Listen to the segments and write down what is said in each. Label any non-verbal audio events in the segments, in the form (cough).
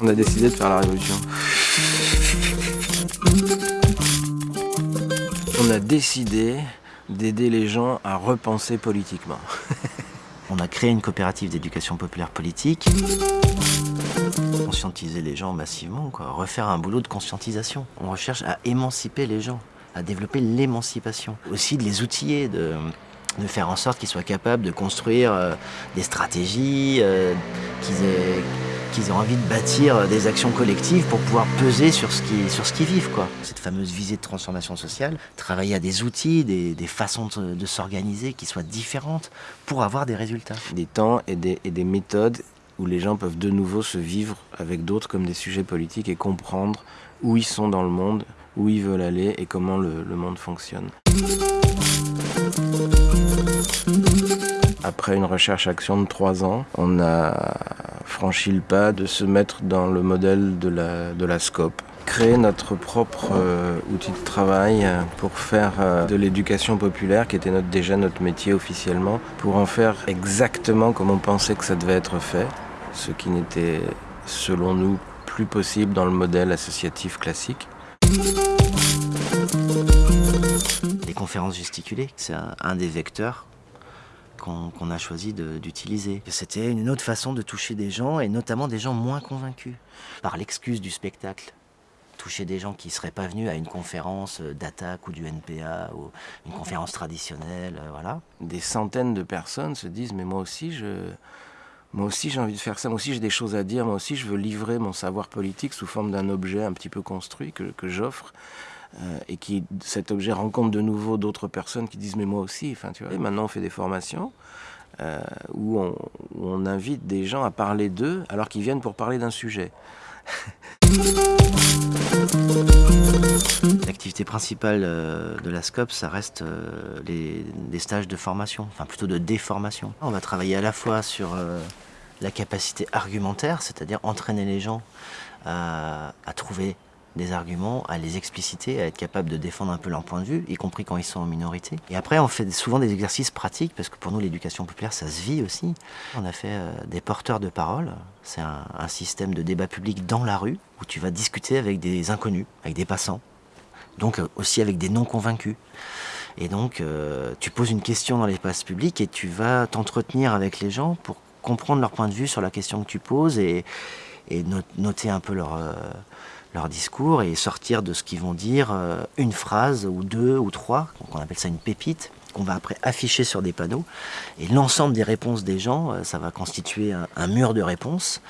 On a décidé de faire la révolution. On a décidé d'aider les gens à repenser politiquement. On a créé une coopérative d'éducation populaire politique. Conscientiser les gens massivement, refaire un boulot de conscientisation. On recherche à émanciper les gens, à développer l'émancipation. Aussi de les outiller, de, de faire en sorte qu'ils soient capables de construire euh, des stratégies, euh, qu'ils aient, envie de bâtir des actions collectives pour pouvoir peser sur ce qu'ils qu'ils vivent. Quoi. Cette fameuse visée de transformation sociale, travailler à des outils, des, des façons de, de s'organiser qui soient différentes pour avoir des résultats. Des temps et des, et des méthodes où les gens peuvent de nouveau se vivre avec d'autres comme des sujets politiques et comprendre où ils sont dans le monde, où ils veulent aller et comment le, le monde fonctionne. Après une recherche-action de trois ans, on a franchi le pas de se mettre dans le modèle de la, de la SCOP. Créer notre propre euh, outil de travail euh, pour faire euh, de l'éducation populaire, qui était déjà notre métier officiellement, pour en faire exactement comme on pensait que ça devait être fait, ce qui n'était, selon nous, plus possible dans le modèle associatif classique. Les conférences gesticulées, c'est un, des vecteurs qu'on a choisi d'utiliser. C'était une autre façon de toucher des gens, et notamment des gens moins convaincus, par l'excuse du spectacle. Toucher des gens qui ne seraient pas venus à une conférence euh, d'attaque ou du NPA, ou une conférence traditionnelle, euh, voilà. Des centaines de personnes se disent mais moi aussi je... Moi aussi j'ai envie de faire ça, moi aussi j'ai des choses à dire, moi aussi je veux livrer mon savoir politique sous forme d'un objet un petit peu construit que j'offre euh, et qui cet objet rencontre de nouveau d'autres personnes qui disent mais moi aussi, enfin tu vois. Et maintenant on fait des formations euh, où, on, invite des gens à parler d'eux alors qu'ils viennent pour parler d'un sujet. (laughs) L'activité principale euh, de la SCOP, ça reste les, stages de formation, enfin plutôt de déformation. On va travailler à la fois sur la capacité argumentaire, c'est-à-dire entraîner les gens à trouver des arguments, à les expliciter, à être capable de défendre un peu leur point de vue, y compris quand ils sont en minorité. Et après, on fait souvent des exercices pratiques, parce que pour nous, l'éducation populaire, ça se vit aussi. On a fait euh, des porteurs de parole. C'est un, système de débat public dans la rue, où tu vas discuter avec des inconnus, avec des passants, donc euh, aussi avec des non convaincus. Et donc, euh, tu poses une question dans l'espace public et tu vas t'entretenir avec les gens pour comprendre leur point de vue sur la question que tu poses et, et no- noter un peu leur, leur discours et sortir de ce qu'ils vont dire euh, une phrase ou deux ou trois, donc on appelle ça une pépite, qu'on va après afficher sur des panneaux. Et l'ensemble des réponses des gens, euh, ça va constituer un, mur de réponses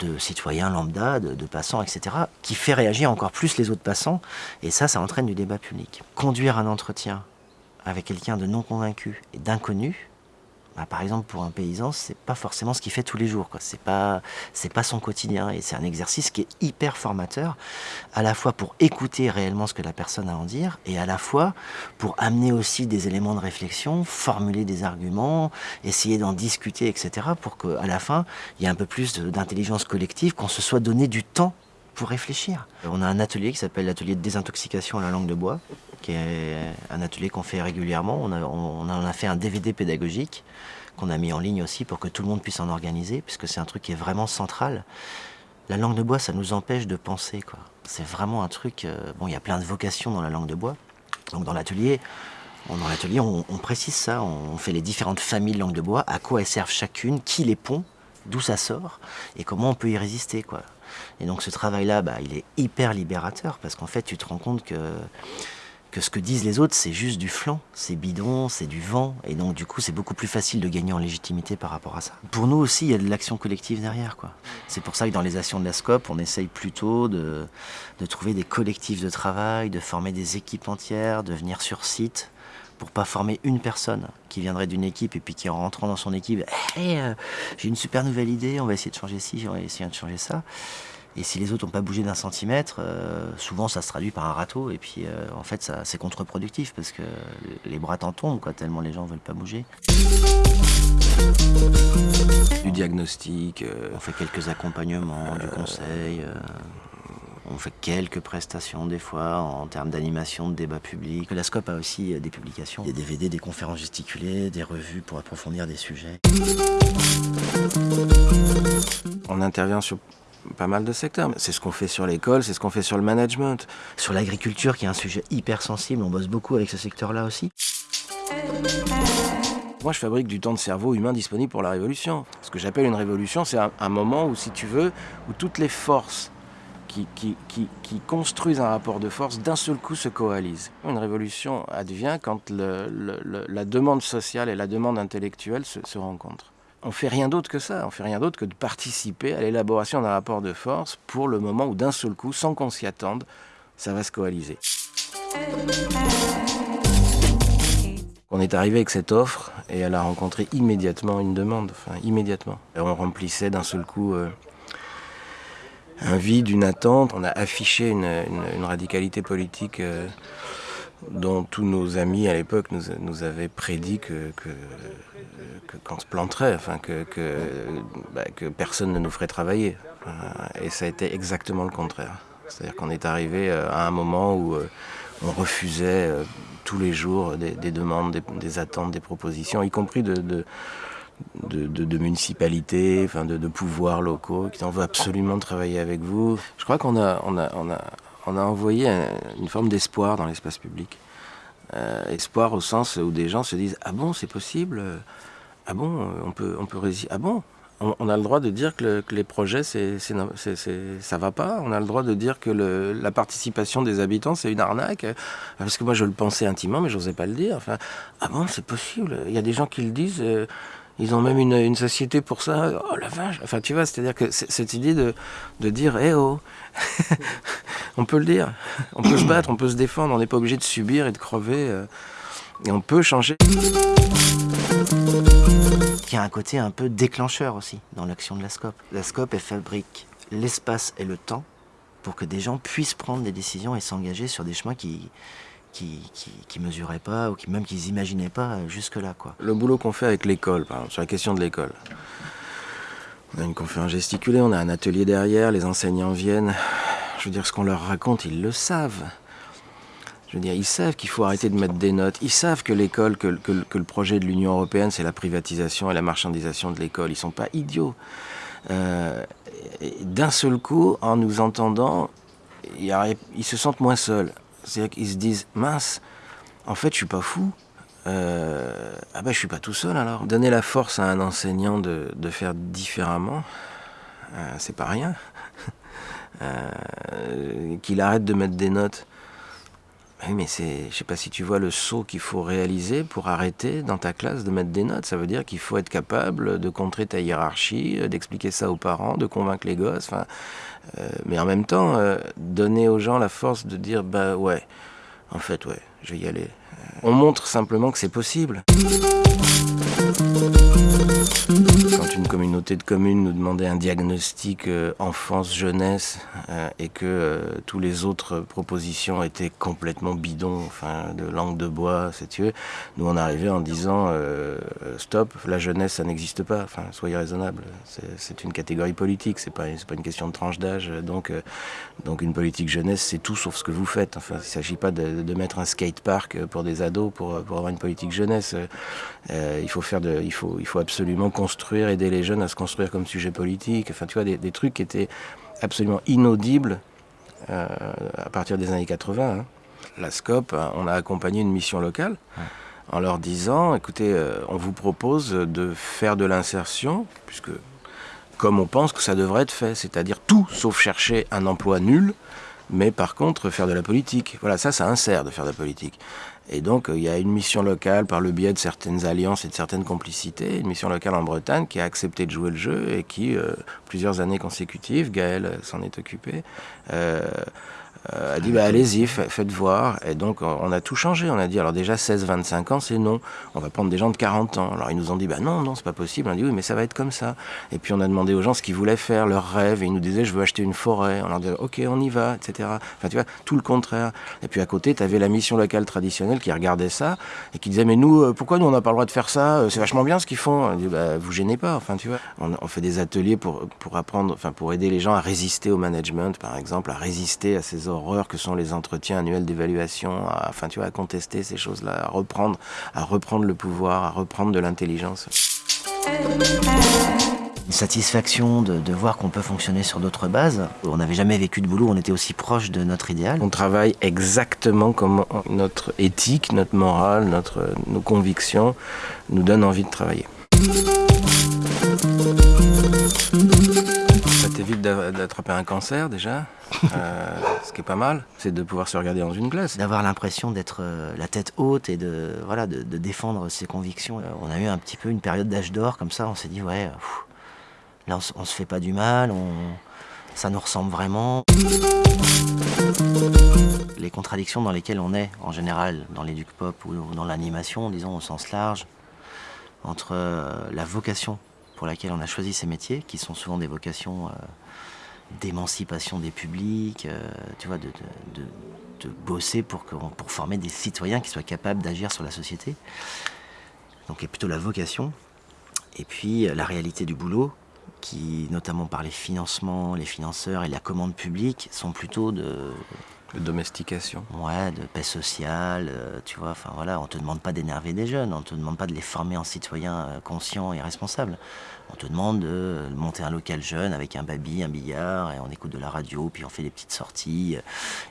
de citoyens lambda, de, de passants, etc., qui fait réagir encore plus les autres passants. Et ça, ça entraîne du débat public. Conduire un entretien avec quelqu'un de non convaincu et d'inconnu, bah, par exemple pour un paysan, c'est pas forcément ce qu'il fait tous les jours. C'est pas, pas son quotidien et c'est un exercice qui est hyper formateur, à la fois pour écouter réellement ce que la personne a à en dire et à la fois pour amener aussi des éléments de réflexion, formuler des arguments, essayer d'en discuter, etc. Pour qu'à la fin, il y ait un peu plus d'intelligence collective, qu'on se soit donné du temps pour réfléchir. On a un atelier qui s'appelle l'atelier de désintoxication à la langue de bois, qui est un atelier qu'on fait régulièrement. On, a- en a fait un DVD pédagogique qu'on a mis en ligne aussi pour que tout le monde puisse en organiser, puisque c'est un truc qui est vraiment central. La langue de bois, ça nous empêche de penser. quoi. C'est vraiment un truc... euh, bon, il y a plein de vocations dans la langue de bois. Donc dans l'atelier, l'atelier, on précise ça, on fait les différentes familles de langue de bois, à quoi elles servent chacune, qui les pond, d'où ça sort, et comment on peut y résister. quoi. Et donc ce travail-là, bah, il est hyper libérateur, parce qu'en fait, tu te rends compte que ce que disent les autres, c'est juste du flanc, c'est bidon, c'est du vent, et donc du coup c'est beaucoup plus facile de gagner en légitimité par rapport à ça. Pour nous aussi, il y a de l'action collective derrière, quoi. C'est pour ça que dans les actions de la SCOP, on essaye plutôt de trouver des collectifs de travail, de former des équipes entières, de venir sur site, pour pas former une personne qui viendrait d'une équipe et puis qui en rentrant dans son équipe, Hey, euh, j'ai une super nouvelle idée, on va essayer de changer ci, on va essayer de changer ça. Et si les autres n'ont pas bougé d'un centimètre, euh, souvent ça se traduit par un râteau. Et puis euh, en fait, c'est contre-productif parce que les bras t'en tombent, quoi, tellement les gens veulent pas bouger. Du diagnostic, On fait quelques accompagnements, du conseil. Euh, On fait quelques prestations des fois en termes d'animation, de débat public. La SCOP a aussi des publications, des DVD, des conférences gesticulées, des revues pour approfondir des sujets. On intervient sur pas mal de secteurs. C'est ce qu'on fait sur l'école, c'est ce qu'on fait sur le management. Sur l'agriculture, qui est un sujet hyper sensible, on bosse beaucoup avec ce secteur-là aussi. Moi, je fabrique du temps de cerveau humain disponible pour la révolution. Ce que j'appelle une révolution, c'est un, moment où, si tu veux, où toutes les forces qui, construisent un rapport de force d'un seul coup se coalisent. Une révolution advient quand la demande sociale et la demande intellectuelle se, se rencontrent. On fait rien d'autre que ça, on fait rien d'autre que de participer à l'élaboration d'un rapport de force pour le moment où d'un seul coup, sans qu'on s'y attende, ça va se coaliser. On est arrivé avec cette offre et elle a rencontré immédiatement une demande, enfin immédiatement. Et on remplissait d'un seul coup euh, un vide, une attente. On a affiché une, radicalité politique euh, dont tous nos amis à l'époque nous, avaient prédit que, qu'on se planterait, enfin que, bah, que, personne ne nous ferait travailler. Et ça a été exactement le contraire. C'est-à-dire qu'on est arrivé euh, à un moment où on refusait tous les jours des, demandes, des, attentes, des propositions, y compris de, municipalités, enfin de, pouvoirs locaux qui en veut absolument travailler avec vous. Je crois qu'on a, on a, on a, on a envoyé une forme d'espoir dans l'espace public. Euh, espoir au sens où des gens se disent Ah bon, c'est possible? Ah bon, on peut, on peut résister Ah bon? On, a le droit de dire que, les projets, c'est, ça va pas. On a le droit de dire que la participation des habitants, c'est une arnaque. Parce que moi, je le pensais intimement, mais je n'osais pas le dire. Ah bon, c'est possible? Il y a des gens qui le disent. Euh, ils ont même une, société pour ça. Oh la vache Enfin, tu vois, c'est-à-dire que cette idée de, dire Eh oh (laughs) On peut le dire. On peut se battre, on peut se défendre. On n'est pas obligé de subir et de crever. Euh, et on peut changer. Il y a un côté un peu déclencheur aussi dans l'action de la SCOP. La SCOP, elle fabrique l'espace et le temps pour que des gens puissent prendre des décisions et s'engager sur des chemins qui, qui, qui, mesuraient pas ou qui même qu'ils imaginaient pas jusque-là. Quoi. Le boulot qu'on fait avec l'école, par exemple, sur la question de l'école. On a une conférence gesticulée, on a un atelier derrière, les enseignants viennent. Je veux dire, ce qu'on leur raconte, ils le savent. Je veux dire, ils savent qu'il faut arrêter de mettre des notes. Ils savent que l'école, que, le projet de l'Union européenne, c'est la privatisation et la marchandisation de l'école. Ils sont pas idiots. Euh, d'un seul coup, en nous entendant, ils, se sentent moins seuls. C'est-à-dire qu'ils se disent, mince, en fait, je suis pas fou. Euh, ah ben, je suis pas tout seul alors. Donner la force à un enseignant de, faire différemment, euh, c'est pas rien. (laughs) Qu'il arrête de mettre des notes oui, mais c'est, je sais pas si tu vois le saut qu'il faut réaliser pour arrêter dans ta classe de mettre des notes. Ça veut dire qu'il faut être capable de contrer ta hiérarchie, euh, d'expliquer ça aux parents, de convaincre les gosses. Enfin, euh, mais en même temps, euh, donner aux gens la force de dire, bah ouais, en fait, ouais, je vais y aller. On montre simplement que c'est possible. Quand une communauté de communes nous demandait un diagnostic euh, enfance-jeunesse euh, et que euh, tous les autres propositions étaient complètement bidons, enfin de langue de bois, si tu nous on arrivait en disant stop, la jeunesse ça n'existe pas, soyez raisonnable, c'est une catégorie politique, c'est pas, pas une question de tranche d'âge, donc, donc une politique jeunesse c'est tout sauf ce que vous faites. Enfin, il ne s'agit pas de, mettre un skatepark pour des ados pour, pour avoir une politique jeunesse. il faut faire de, il faut absolument construire, aider les jeunes à se construire comme sujet politique. Enfin, tu vois, des, trucs qui étaient absolument inaudibles euh, à partir des années 80. Hein. La SCOP, hein, on a accompagné une mission locale en leur disant, écoutez, euh, on vous propose de faire de l'insertion, puisque comme on pense que ça devrait être fait, c'est-à-dire tout sauf chercher un emploi nul, mais par contre faire de la politique. Voilà, ça, ça insère de faire de la politique. Et donc, euh, il y a une mission locale par le biais de certaines alliances et de certaines complicités, une mission locale en Bretagne qui a accepté de jouer le jeu et qui, euh, plusieurs années consécutives, Gaël s'en est occupé, euh, a dit bah, allez-y, faites voir. Et donc on a tout changé. On a dit alors déjà 16-25 ans, c'est non. On va prendre des gens de 40 ans. Alors ils nous ont dit bah non, non, c'est pas possible. On a dit oui, mais ça va être comme ça. Et puis on a demandé aux gens ce qu'ils voulaient faire, leurs rêves. Et ils nous disaient je veux acheter une forêt. On leur disait ok, on y va, etc. Enfin tu vois, tout le contraire. Et puis à côté, tu avais la mission locale traditionnelle qui regardait ça et qui disait mais nous, euh, pourquoi nous on n'a pas le droit de faire ça? Euh, C'est vachement bien ce qu'ils font. On dit bah vous gênez pas. Enfin tu vois, on, on fait des ateliers pour pour apprendre, enfin pour aider les gens à résister au management, par exemple, à résister à ces horreurs que sont les entretiens annuels d'évaluation, à, enfin tu vois, à contester ces choses-là, à reprendre, à reprendre le pouvoir, à reprendre de l'intelligence. Une satisfaction de, de voir qu'on peut fonctionner sur d'autres bases. On n'avait jamais vécu de boulot, on était aussi proche de notre idéal. On travaille exactement comme notre éthique, notre morale, notre, nos convictions nous donnent envie de travailler. D'attraper un cancer déjà, (laughs) euh, ce qui est pas mal, c'est de pouvoir se regarder dans une glace. D'avoir l'impression d'être euh, la tête haute et de, voilà, de, de défendre ses convictions. Euh, on a eu un petit peu une période d'âge d'or comme ça, on s'est dit ouais, pff, là on, se fait pas du mal, on, ça nous ressemble vraiment. Les contradictions dans lesquelles on est en général dans l'éduc pop ou dans l'animation, disons au sens large, entre la vocation pour laquelle on a choisi ces métiers, qui sont souvent des vocations euh, d'émancipation des publics, euh, tu vois, de, bosser pour, pour former des citoyens qui soient capables d'agir sur la société. Donc il y a plutôt la vocation, et puis euh, la réalité du boulot, qui, notamment par les financements, les financeurs et la commande publique, sont plutôt de, De domestication. Ouais, de paix sociale, euh, tu vois, enfin voilà, on te demande pas d'énerver des jeunes, on te demande pas de les former en citoyens euh, conscients et responsables. On te demande de monter un local jeune avec un baby, un billard, et on écoute de la radio, puis on fait des petites sorties, euh,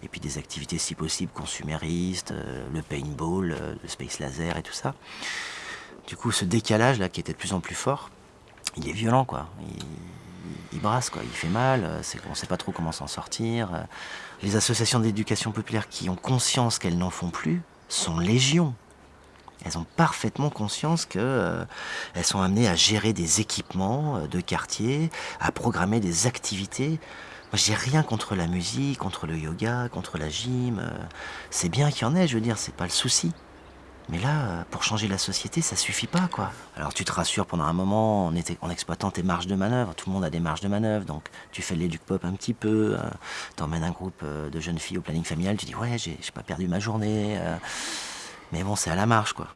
et puis des activités si possible consuméristes, le paintball, le space laser et tout ça. Du coup, ce décalage là qui était de plus en plus fort, il est violent quoi. Il brasse quoi, il fait mal, euh, c'est qu'on sait pas trop comment s'en sortir. euh. Les associations d'éducation populaire qui ont conscience qu'elles n'en font plus sont légion. Elles ont parfaitement conscience que euh, sont amenées à gérer des équipements de quartier, à programmer des activités. Moi, j'ai rien contre la musique, contre le yoga, contre la gym. c'est bien qu'il y en ait, je veux dire, c'est pas le souci. Mais là, pour changer la société, ça suffit pas, quoi. Alors tu te rassures pendant un moment en, était- en exploitant tes marges de manœuvre. Tout le monde a des marges de manœuvre, donc tu fais de l'éduc pop un petit peu. euh, T'emmènes un groupe euh, de jeunes filles au planning familial. Tu dis ouais, j'ai pas perdu ma journée. euh, mais bon, c'est à la marge, quoi.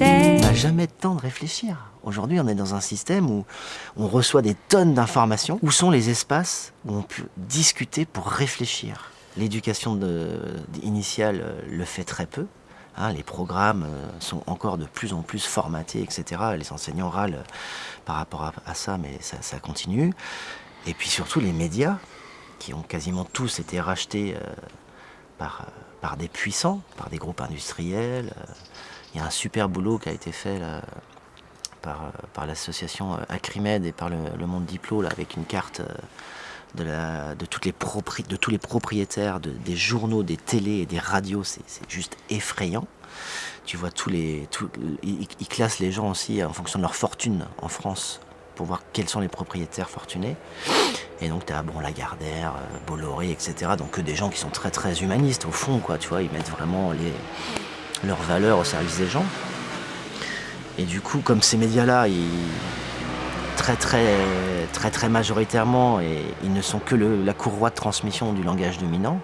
On n'a jamais de temps de réfléchir. Aujourd'hui, on est dans un système où on reçoit des tonnes d'informations. Où sont les espaces où on peut discuter pour réfléchir? L'éducation initiale euh, le fait très peu. hein. les programmes euh, sont encore de plus en plus formatés, etc. Les enseignants râlent euh, par rapport à, ça, mais ça, continue. Et puis surtout les médias, qui ont quasiment tous été rachetés par, des puissants, par des groupes industriels. il y a un super boulot qui a été fait par, l'association Acrimed et par le, Monde Diplo, avec une carte de, tous les propriétaires de- des journaux, des télés et des radios. C'est juste effrayant. Tu vois, tous les, ils, classent les gens aussi en fonction de leur fortune en France pour voir quels sont les propriétaires fortunés. Et donc, tu as bon, Lagardère, euh, Bolloré, etc. Donc, que des gens qui sont très, très humanistes au fond, quoi. Tu vois, ils mettent vraiment leurs valeurs au service des gens. Et du coup, comme ces médias-là, ils très très très majoritairement et ils ne sont que la courroie de transmission du langage dominant,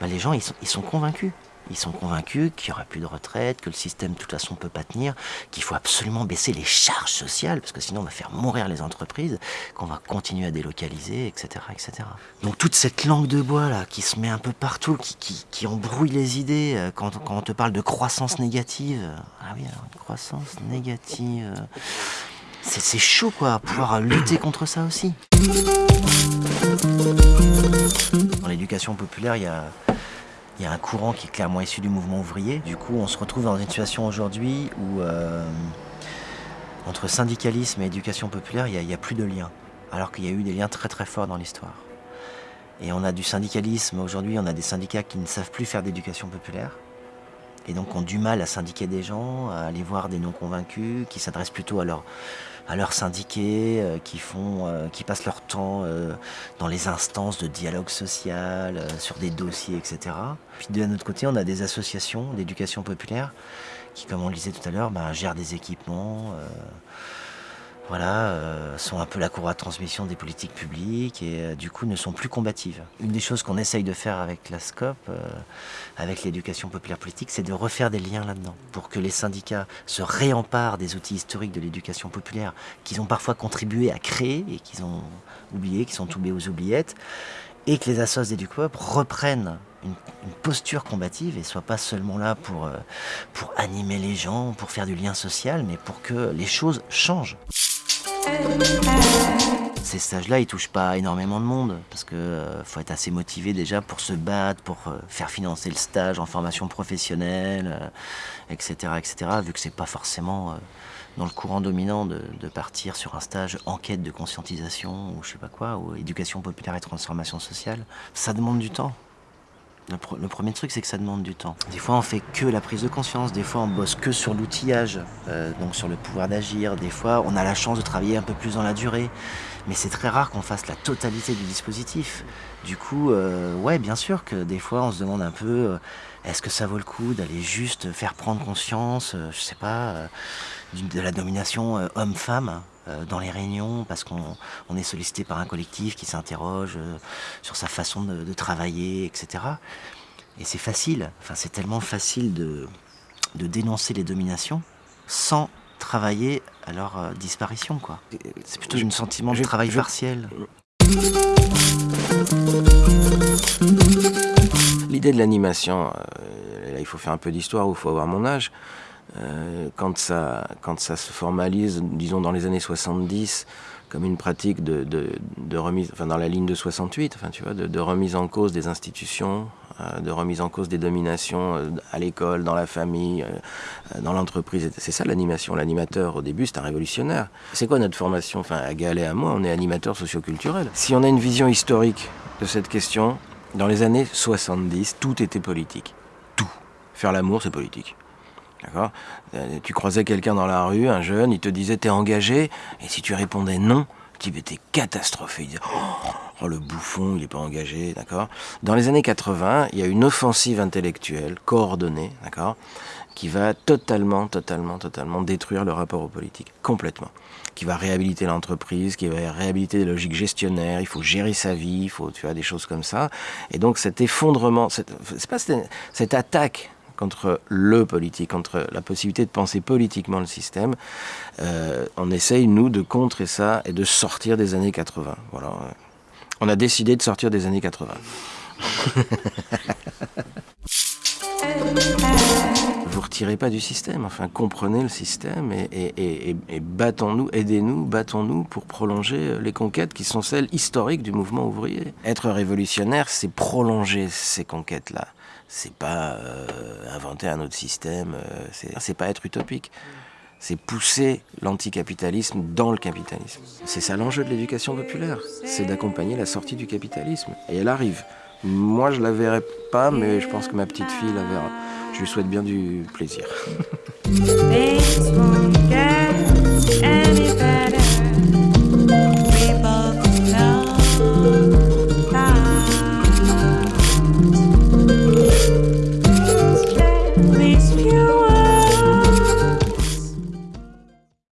bah, les gens ils sont, ils sont convaincus. Ils sont convaincus qu'il n'y aura plus de retraite, que le système de toute façon ne peut pas tenir, qu'il faut absolument baisser les charges sociales, parce que sinon on va faire mourir les entreprises, qu'on va continuer à délocaliser, etc., etc. Donc toute cette langue de bois là qui se met un peu partout, qui, qui, qui embrouille les idées, euh, quand, quand on te parle de croissance négative, ah oui, alors une croissance négative, euh, c'est chaud quoi, pouvoir lutter (coughs) contre ça aussi. Dans l'éducation populaire, il y a, a un courant qui est clairement issu du mouvement ouvrier. Du coup, on se retrouve dans une situation aujourd'hui où euh, entre syndicalisme et éducation populaire, il n'y a, plus de lien. Alors qu'il y a eu des liens très très forts dans l'histoire. Et on a du syndicalisme aujourd'hui, on a des syndicats qui ne savent plus faire d'éducation populaire. Et donc ont du mal à syndiquer des gens, à aller voir des non-convaincus, qui s'adressent plutôt à leur à leurs syndiqués, euh, qui, font, euh, qui passent leur temps euh, dans les instances de dialogue social, sur des dossiers, etc. Puis de notre côté, on a des associations d'éducation populaire qui, comme on le disait tout à l'heure, ben, gèrent des équipements, voilà, euh, sont un peu la courroie de transmission des politiques publiques et euh, du coup ne sont plus combatives. Une des choses qu'on essaye de faire avec la SCOP, euh, avec l'éducation populaire politique, c'est de refaire des liens là-dedans pour que les syndicats se réemparent des outils historiques de l'éducation populaire qu'ils ont parfois contribué à créer et qu'ils ont oubliés, qui sont tombés aux oubliettes, et que les assos d'EduCoop reprennent une, une posture combative et soient pas seulement là pour, euh, pour animer les gens, pour faire du lien social, mais pour que les choses changent. Ces stages-là, ils touchent pas énormément de monde parce que euh, faut être assez motivé déjà pour se battre, pour euh, faire financer le stage en formation professionnelle, euh, etc., etc. Vu que c'est pas forcément dans le courant dominant de, de partir sur un stage enquête de conscientisation ou je sais pas quoi, ou éducation populaire et transformation sociale, ça demande du temps. Le, premier truc, c'est que ça demande du temps. Des fois, on fait que la prise de conscience. Des fois, on bosse que sur l'outillage, euh, donc sur le pouvoir d'agir. Des fois, on a la chance de travailler un peu plus dans la durée. Mais c'est très rare qu'on fasse la totalité du dispositif. Du coup, euh, ouais, bien sûr que des fois, on se demande un peu euh, est-ce que ça vaut le coup d'aller juste faire prendre conscience, euh, je sais pas, de la domination homme-femme? Dans les réunions parce qu'on on est sollicité par un collectif qui s'interroge euh, sur sa façon de, de travailler, etc. Et c'est facile, enfin c'est tellement facile de, de dénoncer les dominations sans travailler à leur euh, disparition, quoi. C'est plutôt Je- un sentiment de travail je- partiel. L'idée de l'animation, euh, là il faut faire un peu d'histoire ou il faut avoir mon âge. Euh, quand, ça, quand ça se formalise, disons dans les années 70, comme une pratique de, remise, enfin dans la ligne de 68, enfin tu vois, de, remise en cause des institutions, euh, de remise en cause des dominations euh, à l'école, dans la famille, dans l'entreprise. C'est ça l'animation. L'animateur au début c'est un révolutionnaire. C'est quoi notre formation? Enfin à Gaël et à moi, on est animateur socioculturel. Si on a une vision historique de cette question, dans les années 70, tout était politique. Tout. Faire l'amour, c'est politique. D'accord Euh, Tu croisais quelqu'un dans la rue, un jeune, il te disait t'es engagé, et si tu répondais non, tu étais catastrophé. Il disait oh, oh, le bouffon, il n'est pas engagé, d'accord Dans les années 80, il y a une offensive intellectuelle coordonnée, d'accord qui va totalement, totalement, totalement détruire le rapport aux politiques, complètement. Qui va réhabiliter l'entreprise, qui va réhabiliter les logiques gestionnaires, il faut gérer sa vie, il faut, tu vois, des choses comme ça. Et donc cet effondrement, cette attaque contre le politique, contre la possibilité de penser politiquement le système, euh, on essaye, nous, de contrer ça et de sortir des années 80. Voilà. On a décidé de sortir des années 80. (laughs) Vous retirez pas du système, enfin comprenez le système et, battons-nous, aidez-nous, battons-nous pour prolonger les conquêtes qui sont celles historiques du mouvement ouvrier. Être révolutionnaire, c'est prolonger ces conquêtes-là. C'est pas euh, inventer un autre système, euh, c'est pas être utopique. C'est pousser l'anticapitalisme dans le capitalisme. C'est ça l'enjeu de l'éducation populaire, c'est d'accompagner la sortie du capitalisme. Et elle arrive. Moi, je la verrai pas, mais je pense que ma petite fille la verra. Je lui souhaite bien du plaisir. (laughs)